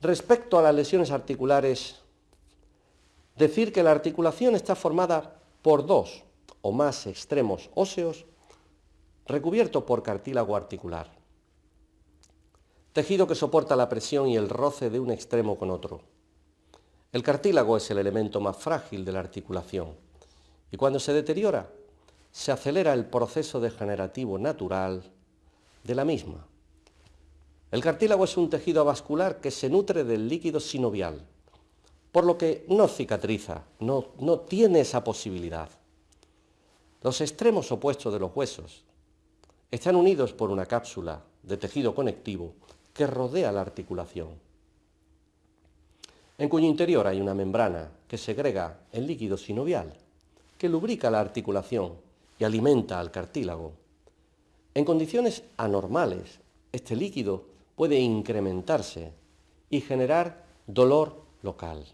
Respecto a las lesiones articulares, decir que la articulación está formada por dos o más extremos óseos recubiertos por cartílago articular. Tejido que soporta la presión y el roce de un extremo con otro. El cartílago es el elemento más frágil de la articulación y cuando se deteriora se acelera el proceso degenerativo natural de la misma. El cartílago es un tejido vascular que se nutre del líquido sinovial, por lo que no cicatriza, no, no tiene esa posibilidad. Los extremos opuestos de los huesos están unidos por una cápsula de tejido conectivo que rodea la articulación. En cuyo interior hay una membrana que segrega el líquido sinovial, que lubrica la articulación y alimenta al cartílago. En condiciones anormales, este líquido puede incrementarse y generar dolor local.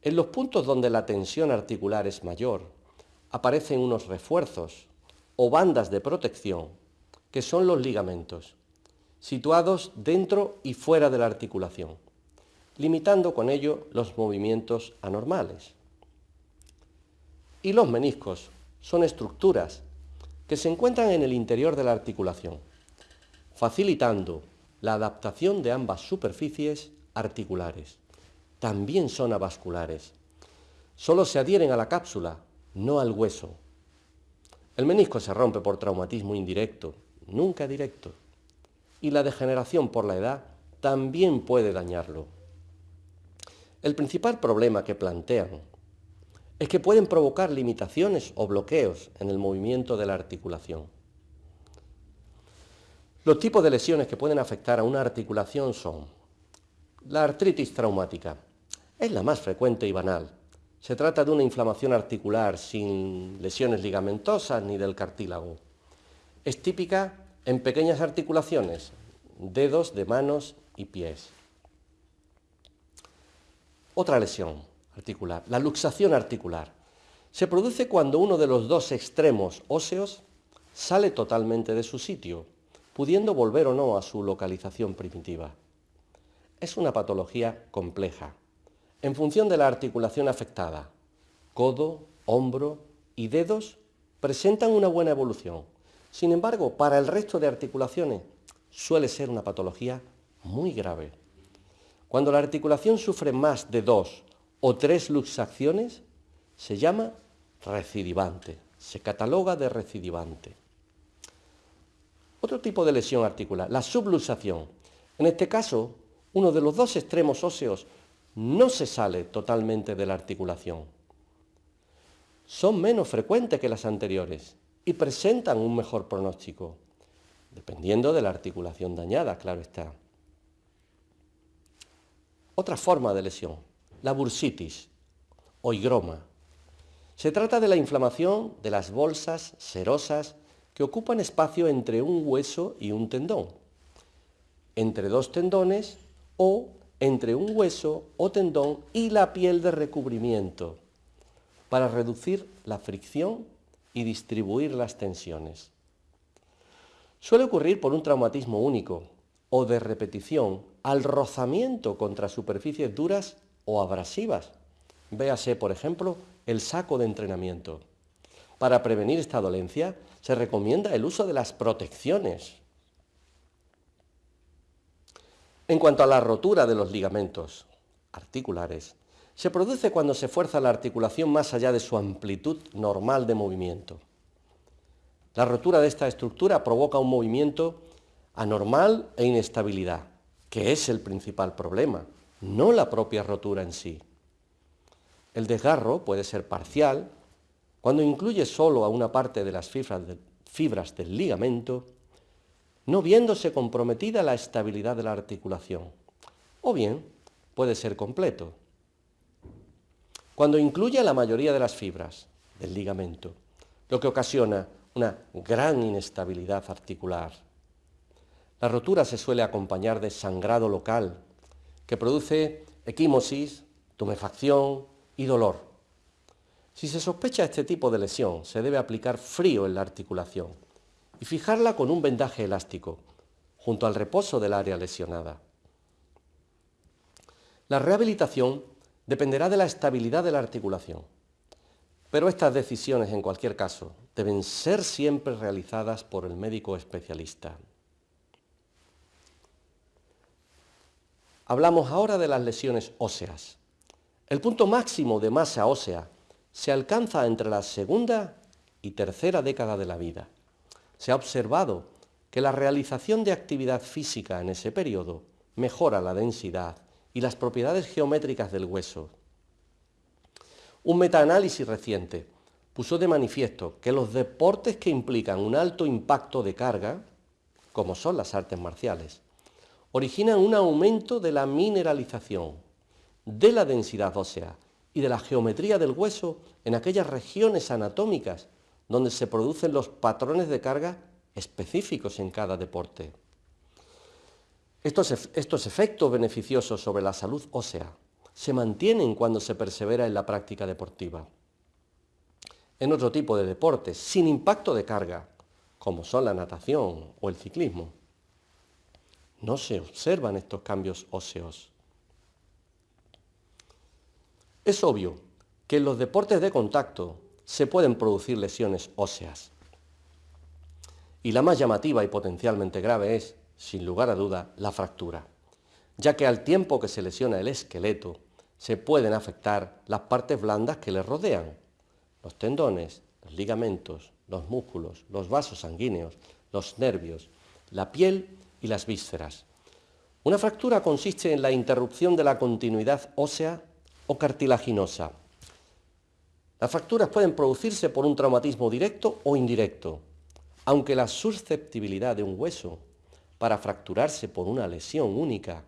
En los puntos donde la tensión articular es mayor, aparecen unos refuerzos o bandas de protección, que son los ligamentos, situados dentro y fuera de la articulación, limitando con ello los movimientos anormales. Y los meniscos son estructuras que se encuentran en el interior de la articulación, facilitando la adaptación de ambas superficies articulares. También son avasculares. Solo se adhieren a la cápsula, no al hueso. El menisco se rompe por traumatismo indirecto, nunca directo. Y la degeneración por la edad también puede dañarlo. El principal problema que plantean es que pueden provocar limitaciones o bloqueos en el movimiento de la articulación. Los tipos de lesiones que pueden afectar a una articulación son la artritis traumática. Es la más frecuente y banal. Se trata de una inflamación articular sin lesiones ligamentosas ni del cartílago. Es típica en pequeñas articulaciones, dedos de manos y pies. Otra lesión, articular, la luxación articular. Se produce cuando uno de los dos extremos óseos sale totalmente de su sitio, pudiendo volver o no a su localización primitiva. Es una patología compleja, en función de la articulación afectada. Codo, hombro y dedos presentan una buena evolución. Sin embargo, para el resto de articulaciones suele ser una patología muy grave. Cuando la articulación sufre más de dos o tres luxaciones, se llama recidivante, se cataloga de recidivante. Otro tipo de lesión articular, la subluxación. En este caso, uno de los dos extremos óseos no se sale totalmente de la articulación. Son menos frecuentes que las anteriores y presentan un mejor pronóstico, dependiendo de la articulación dañada, claro está. Otra forma de lesión, la bursitis o higroma. Se trata de la inflamación de las bolsas serosas que ocupan espacio entre un hueso y un tendón, entre dos tendones o entre un hueso o tendón y la piel de recubrimiento, para reducir la fricción y distribuir las tensiones. Suele ocurrir por un traumatismo único o de repetición al rozamiento contra superficies duras o abrasivas. Véase, por ejemplo, el saco de entrenamiento. Para prevenir esta dolencia se recomienda el uso de las protecciones. En cuanto a la rotura de los ligamentos articulares, se produce cuando se fuerza la articulación más allá de su amplitud normal de movimiento. La rotura de esta estructura provoca un movimiento anormal e inestabilidad, que es el principal problema, no la propia rotura en sí. El desgarro puede ser parcial cuando incluye solo a una parte de las fibras, del ligamento, no viéndose comprometida la estabilidad de la articulación, o bien puede ser completo. Cuando incluye a la mayoría de las fibras del ligamento, lo que ocasiona una gran inestabilidad articular. La rotura se suele acompañar de sangrado local, que produce equimosis, tumefacción y dolor. Si se sospecha este tipo de lesión, se debe aplicar frío en la articulación y fijarla con un vendaje elástico, junto al reposo del área lesionada. La rehabilitación dependerá de la estabilidad de la articulación, pero estas decisiones, en cualquier caso, deben ser siempre realizadas por el médico especialista. Hablamos ahora de las lesiones óseas. El punto máximo de masa ósea se alcanza entre la segunda y tercera década de la vida. Se ha observado que la realización de actividad física en ese periodo mejora la densidad y las propiedades geométricas del hueso. Un metaanálisis reciente puso de manifiesto que los deportes que implican un alto impacto de carga, como son las artes marciales, originan un aumento de la mineralización, de la densidad ósea y de la geometría del hueso en aquellas regiones anatómicas donde se producen los patrones de carga específicos en cada deporte. Estos, estos, efectos beneficiosos sobre la salud ósea se mantienen cuando se persevera en la práctica deportiva. En otro tipo de deportes, sin impacto de carga, como son la natación o el ciclismo, no se observan estos cambios óseos. Es obvio que en los deportes de contacto se pueden producir lesiones óseas. Y la más llamativa y potencialmente grave es, sin lugar a duda, la fractura, ya que al tiempo que se lesiona el esqueleto, se pueden afectar las partes blandas que le rodean, los tendones, los ligamentos, los músculos, los vasos sanguíneos, los nervios, la piel y las vísceras. Una fractura consiste en la interrupción de la continuidad ósea o cartilaginosa. Las fracturas pueden producirse por un traumatismo directo o indirecto, aunque la susceptibilidad de un hueso para fracturarse por una lesión única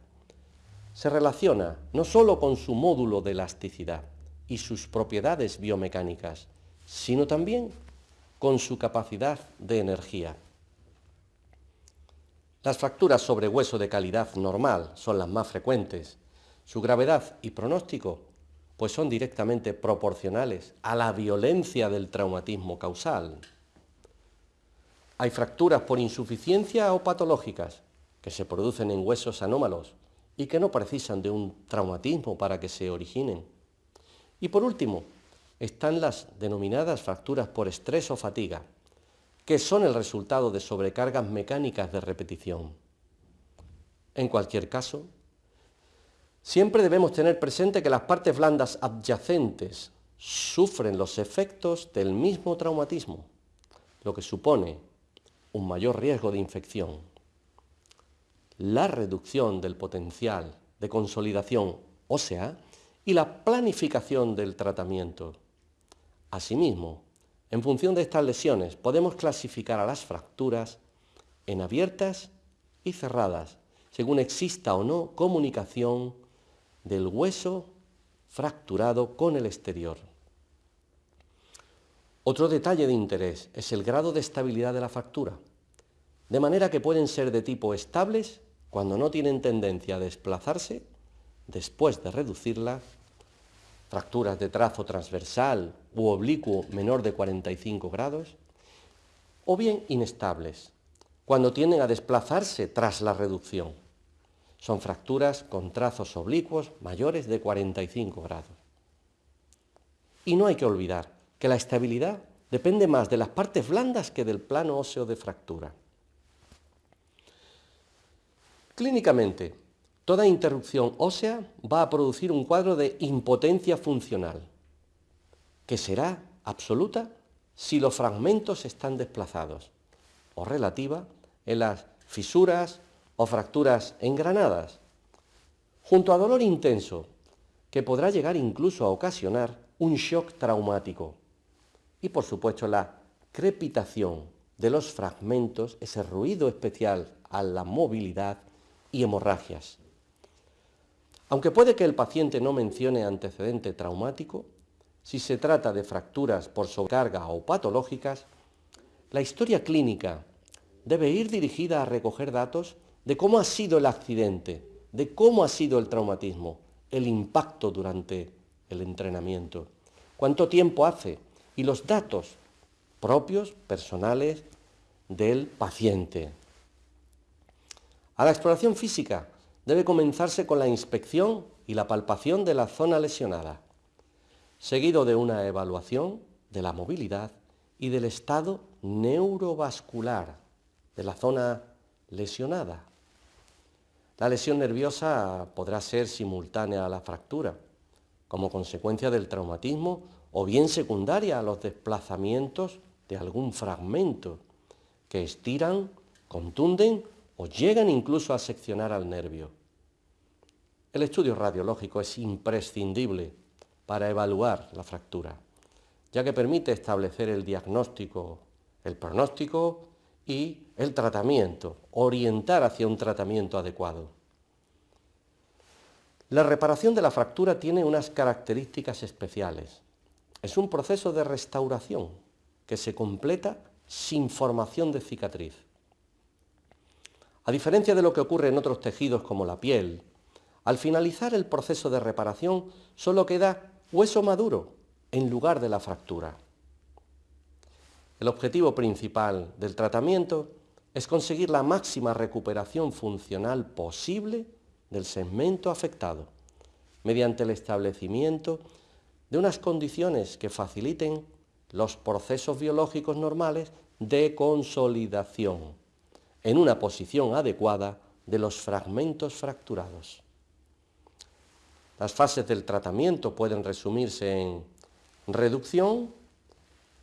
se relaciona no sólo con su módulo de elasticidad y sus propiedades biomecánicas, sino también con su capacidad de energía. Las fracturas sobre hueso de calidad normal son las más frecuentes. Su gravedad y pronóstico pues son directamente proporcionales a la violencia del traumatismo causal. Hay fracturas por insuficiencia o patológicas que se producen en huesos anómalos y que no precisan de un traumatismo para que se originen. Y por último, están las denominadas fracturas por estrés o fatiga, que son el resultado de sobrecargas mecánicas de repetición. En cualquier caso, siempre debemos tener presente que las partes blandas adyacentes sufren los efectos del mismo traumatismo, lo que supone un mayor riesgo de infección. La reducción del potencial de consolidación ósea y la planificación del tratamiento. Asimismo, en función de estas lesiones podemos clasificar a las fracturas en abiertas y cerradas, según exista o no comunicación del hueso fracturado con el exterior. Otro detalle de interés es el grado de estabilidad de la fractura, de manera que pueden ser de tipo estables cuando no tienen tendencia a desplazarse después de reducirla fracturas de trazo transversal u oblicuo menor de 45 grados, o bien inestables, cuando tienden a desplazarse tras la reducción. Son fracturas con trazos oblicuos mayores de 45 grados. Y no hay que olvidar que la estabilidad depende más de las partes blandas que del plano óseo de fractura. Clínicamente, Toda interrupción ósea va a producir un cuadro de impotencia funcional, que será absoluta si los fragmentos están desplazados, o relativa en las fisuras o fracturas engranadas, junto a dolor intenso, que podrá llegar incluso a ocasionar un shock traumático, y por supuesto la crepitación de los fragmentos, ese ruido especial a la movilidad y hemorragias. Aunque puede que el paciente no mencione antecedente traumático, si se trata de fracturas por sobrecarga o patológicas, la historia clínica debe ir dirigida a recoger datos de cómo ha sido el accidente, de cómo ha sido el traumatismo, el impacto durante el entrenamiento, cuánto tiempo hace y los datos propios, personales del paciente. A la exploración física debe comenzarse con la inspección y la palpación de la zona lesionada, seguido de una evaluación de la movilidad y del estado neurovascular de la zona lesionada. La lesión nerviosa podrá ser simultánea a la fractura, como consecuencia del traumatismo o bien secundaria a los desplazamientos de algún fragmento que estiran, contunden o llegan incluso a seccionar al nervio. El estudio radiológico es imprescindible para evaluar la fractura, ya que permite establecer el diagnóstico, el pronóstico y el tratamiento, orientar hacia un tratamiento adecuado. La reparación de la fractura tiene unas características especiales. Es un proceso de restauración que se completa sin formación de cicatriz. A diferencia de lo que ocurre en otros tejidos como la piel, al finalizar el proceso de reparación solo queda hueso maduro en lugar de la fractura. El objetivo principal del tratamiento es conseguir la máxima recuperación funcional posible del segmento afectado, mediante el establecimiento de unas condiciones que faciliten los procesos biológicos normales de consolidación en una posición adecuada de los fragmentos fracturados. Las fases del tratamiento pueden resumirse en reducción,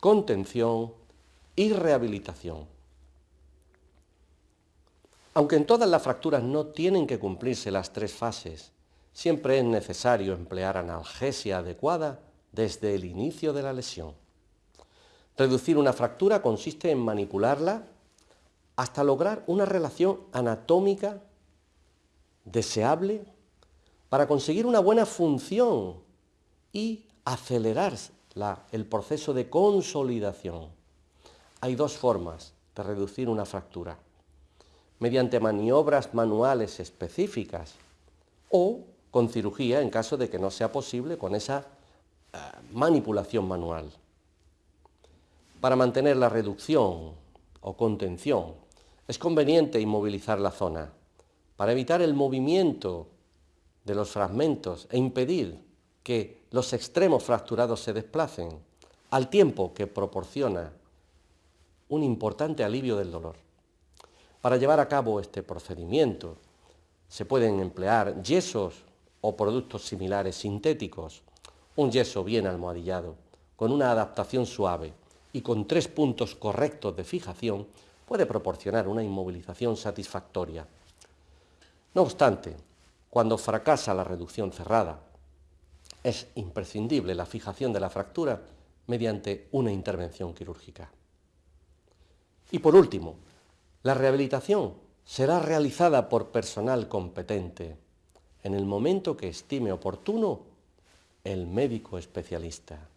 contención y rehabilitación. Aunque en todas las fracturas no tienen que cumplirse las tres fases, siempre es necesario emplear analgesia adecuada desde el inicio de la lesión. Reducir una fractura consiste en manipularla hasta lograr una relación anatómica deseable para conseguir una buena función y acelerar el proceso de consolidación. Hay dos formas de reducir una fractura, mediante maniobras manuales específicas o con cirugía en caso de que no sea posible con esa eh, manipulación manual. Para mantener la reducción o contención es conveniente inmovilizar la zona para evitar el movimiento de los fragmentos e impedir que los extremos fracturados se desplacen al tiempo que proporciona un importante alivio del dolor. Para llevar a cabo este procedimiento se pueden emplear yesos o productos similares sintéticos, un yeso bien almohadillado, con una adaptación suave y con tres puntos correctos de fijación, puede proporcionar una inmovilización satisfactoria. No obstante, cuando fracasa la reducción cerrada, es imprescindible la fijación de la fractura mediante una intervención quirúrgica. Y por último, la rehabilitación será realizada por personal competente en el momento que estime oportuno el médico especialista.